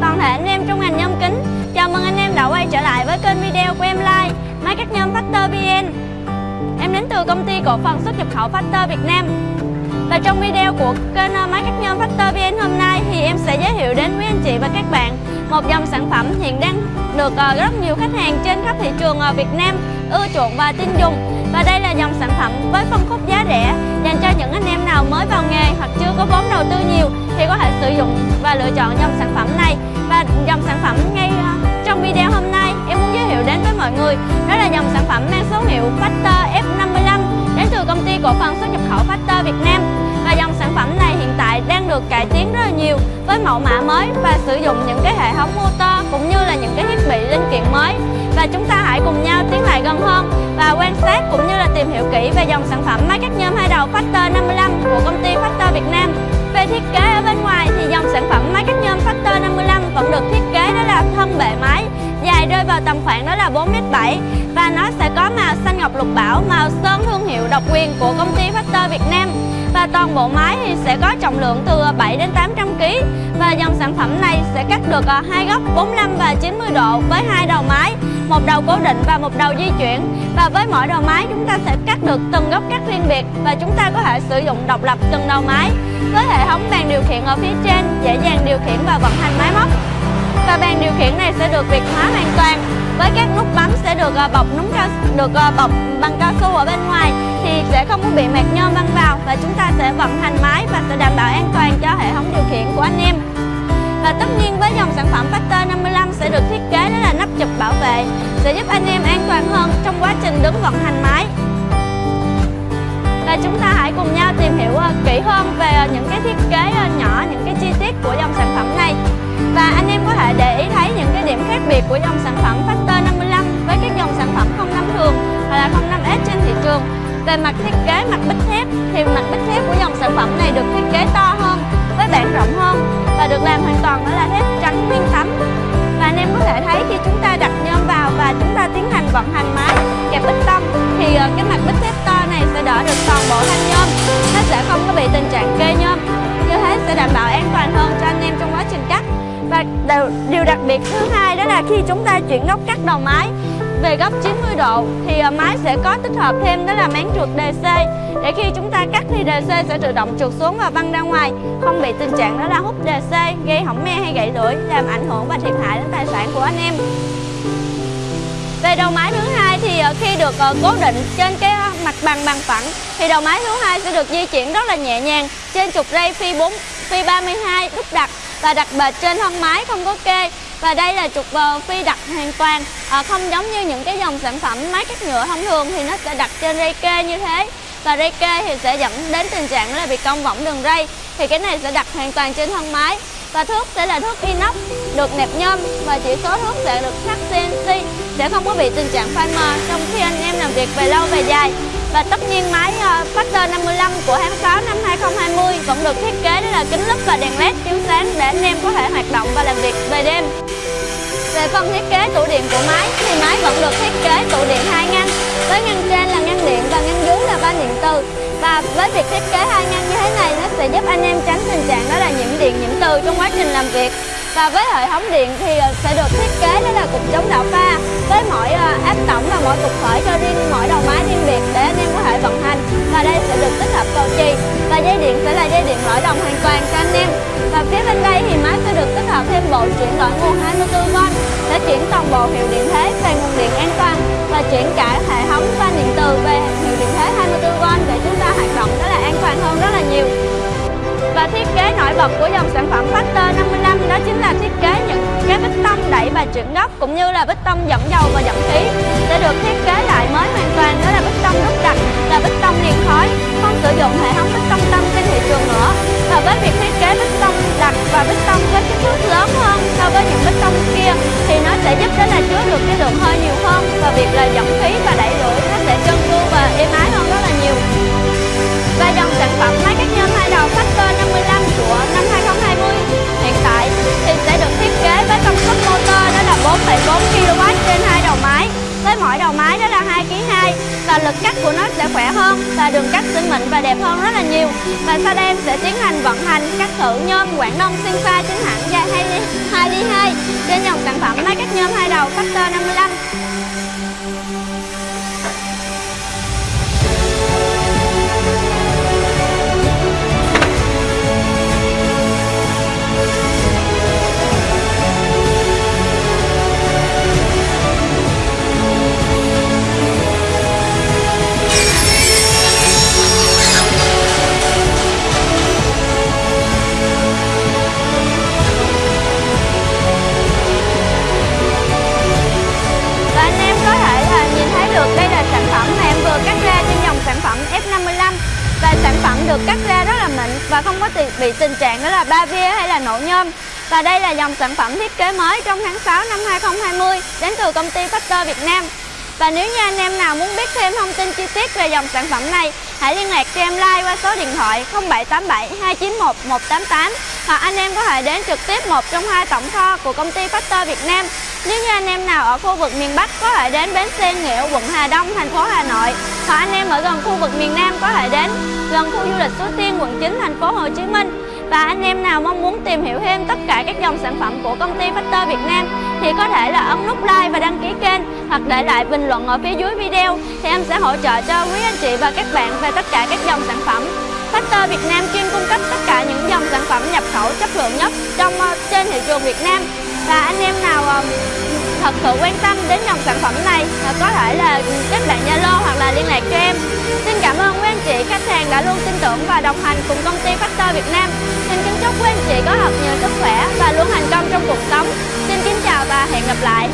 chào toàn thể anh em trong ngành nhôm kính. Chào mừng anh em đã quay trở lại với kênh video của em like Máy cắt nhôm Factor VN Em đến từ công ty cổ phần xuất nhập khẩu Factor Việt Nam. Và trong video của kênh ờ, máy cắt nhôm Factor VN hôm nay thì em sẽ giới thiệu đến quý anh chị và các bạn một dòng sản phẩm hiện đang được ờ, rất nhiều khách hàng trên khắp thị trường ờ, Việt Nam ưa chuộng và tin dùng. Và đây là dòng sản phẩm với phân khúc giá rẻ dành cho những anh em nào mới vào nghề hoặc chưa có vốn đầu tư nhiều thì có thể sử dụng và lựa chọn dòng sản phẩm này và dòng sản phẩm ngay ờ, trong video hôm nay. Em muốn giới thiệu đến với mọi người, đó là dòng sản phẩm mang số hiệu Factor F55 đến từ công ty cổ phần xuất nhập khẩu Factor Việt Nam. Và dòng sản phẩm này hiện tại đang được cải tiến rất là nhiều với mẫu mã mới và sử dụng những cái hệ thống motor cũng như là những cái thiết bị linh kiện mới. Và chúng ta hãy cùng nhau tiến lại gần hơn và quan sát cũng như là tìm hiểu kỹ về dòng sản phẩm máy cắt nhôm hai đầu Factor 55 của công ty Factor Việt Nam. Về thiết kế ở bên ngoài thì dòng sản phẩm máy cắt nhôm Factor 55 vẫn được thiết kế đó là thân bệ máy dài rơi vào tầm khoảng đó là 4m7 và nó sẽ có màu xanh ngọc lục bảo, màu sơn thương hiệu độc quyền của công ty Factor Việt Nam. Và toàn bộ máy thì sẽ có trọng lượng từ 7 đến 800 kg và dòng sản phẩm này sẽ cắt được à, hai góc 45 và 90 độ với hai đầu máy một đầu cố định và một đầu di chuyển. Và với mỗi đầu máy, chúng ta sẽ cắt được từng góc cắt riêng biệt và chúng ta có thể sử dụng độc lập từng đầu máy với hệ thống bàn điều khiển ở phía trên, dễ dàng điều khiển và vận hành máy móc. Và bàn điều khiển này sẽ được việt hóa hoàn toàn. Với các nút bấm sẽ được à, bọc nút cao được à, bọc bằng cao su ở bên ngoài thì sẽ không có bị mạt nhôm văng vào và chúng ta sẽ vận hành máy và sẽ đảm bảo an toàn cho hệ thống điều khiển của anh em và tất nhiên với dòng sản phẩm Factor 55 sẽ được thiết kế đó là nắp chụp bảo vệ sẽ giúp anh em an toàn hơn trong quá trình đứng vận hành máy. Và chúng ta hãy cùng nhau tìm hiểu ờ, kỹ hơn về ờ, những cái thiết kế ờ, nhỏ, những cái chi tiết của dòng sản phẩm này. Và anh em có thể để ý thấy những cái điểm khác biệt của dòng sản phẩm Factor 55 với các dòng sản phẩm 05 thường hoặc là 05S trên thị trường. Về mặt thiết kế mặt bích thép thì mặt bích thép của dòng sản phẩm này được thiết kế to với bạn rộng hơn và được làm hoàn toàn bởi là thép trắng nguyên tấm và anh em có thể thấy khi chúng ta đặt nhôm vào và chúng ta tiến hành vận hành máy kẹp bích tông, thì ờ, cái mặt bích thép to này sẽ đỡ được toàn bộ thanh nhôm. Nó sẽ không có bị tình trạng kê nhôm. Như thế sẽ đảm bảo an toàn hơn cho anh em trong quá trình cắt. Và điều đặc biệt thứ hai đó là khi chúng ta chuyển góc cắt đầu máy về góc 90 độ thì ờ, máy sẽ có tích hợp thêm đó là máng trượt DC để khi chúng ta cắt thì DC sẽ tự động trượt xuống và văng ra ngoài. Không bị tình trạng đó là hút DC gây hỏng me hay gãy lưỡi, làm ảnh hưởng và thiệt hại đến tài sản của anh em. Về đầu máy thứ hai thì ờ, khi được cố định trên cái mặt bằng bằng phẳng thì đầu máy thứ hai sẽ được di chuyển rất là nhẹ nhàng trên trục ray phi 4 phi 32 đúc đặt và đặt bệt trên thân máy không có kê và đây là trục phi đặt hoàn toàn. À, không giống như những cái dòng sản phẩm máy cắt nhựa thông thường thì nó sẽ đặt trên rây kê như thế. Và rây kê thì sẽ dẫn đến tình trạng là bị cong võng đường ray. Thì cái này sẽ đặt hoàn toàn trên thân máy. Và thước sẽ là thước inox được nẹp nhôm. Và chỉ số thước sẽ được khắc CNC sẽ không có bị tình trạng phai mờ trong khi anh em làm việc về lâu về dài và tất nhiên máy ờ, Factor 55 của tháng 6 năm 2020 vẫn được thiết kế đó là kính lúp và đèn led chiếu sáng để anh em có thể hoạt động và làm việc về đêm. Về phần thiết kế tủ điện của máy thì máy vẫn được thiết kế tủ điện hai ngăn, với ngăn trên là ngăn điện và ngăn dưới là van điện từ và với việc thiết kế hai ngăn như thế này, nó sẽ giúp anh em tránh tình trạng đó là nhiễm điện, nhiễm từ trong quá trình làm việc. Và với hệ thống điện thì ờ, sẽ được thiết kế đó là cục chống đạo pha với mỗi ờ, áp tổng và mỗi cục khởi cho riêng mỗi được tích hợp cầu chì và dây điện sẽ là dây điện lõi đồng hoàn toàn cho anh em. Và phía bên đây thì máy sẽ được tích hợp thêm bộ chuyển đổi nguồn 24V để chuyển toàn bộ hiệu điện thế về nguồn điện an toàn và chuyển cả hệ thống van điện từ về hiệu điện thế 24V để chúng ta hoạt động đó là an toàn hơn rất là nhiều. Và thiết kế nổi bật của dòng sản phẩm Factor 55 đó chính là thiết kế những cái và chuyển đất cũng như là bích tông dẫn dầu và dẫn khí sẽ được thiết kế lại mới hoàn toàn, đó là bích tông đúc đặc là bích tông liền khói, không sử dụng hệ thống bích tông tâm trên thị trường nữa. Và với việc thiết kế bích tông đặc và bích hơn rất là nhiều. Và sau đây em sẽ tiến hành vận hành cắt thử nhôm Quảng Đông sinh pha chính hãng dài 2 ly 2 trên dòng sản phẩm máy cắt nhôm hai đầu Factor 55 được cắt ra rất là mịn và không có bị tình trạng đó là ba vía hay là nổ nhôm Và đây là dòng sản phẩm thiết kế mới trong tháng 6 năm 2020 đến từ công ty Factor Việt Nam và nếu như anh em nào muốn biết thêm thông tin chi tiết về dòng sản phẩm này, hãy liên lạc cho em like qua số điện thoại 0787 291 188 hoặc anh em có thể đến trực tiếp một trong hai tổng kho của công ty Factor Việt Nam. Nếu như anh em nào ở khu vực miền Bắc có thể đến bến xe Nghĩa, quận Hà Đông, thành phố Hà Nội hoặc anh em ở gần khu vực miền Nam có thể đến gần khu du lịch Suối Tiên, quận 9, thành phố Hồ Chí Minh. Và anh em nào mong muốn tìm hiểu thêm tất cả các dòng sản phẩm của công ty Factor Việt Nam thì có thể là ấn nút like và đăng ký kênh hoặc để lại bình luận ở phía dưới video thì em sẽ hỗ trợ cho quý anh chị và các bạn về tất cả các dòng sản phẩm. Factor Việt Nam chuyên cung cấp tất cả những dòng sản phẩm nhập khẩu chất lượng nhất trong ờ, trên thị trường Việt Nam. Và anh em nào ờ, thật sự quan tâm đến dòng sản phẩm này ờ, có thể là kết bạn Zalo hoặc là liên lạc cho em. Xin cảm ơn quý anh chị, khách hàng đã luôn tin tưởng và đồng hành cùng công ty Factor Việt Nam. Xin kính chúc quý anh chị có thật nhiều sức khỏe và luôn thành công trong cuộc sống. Xin kính chào và hẹn gặp lại.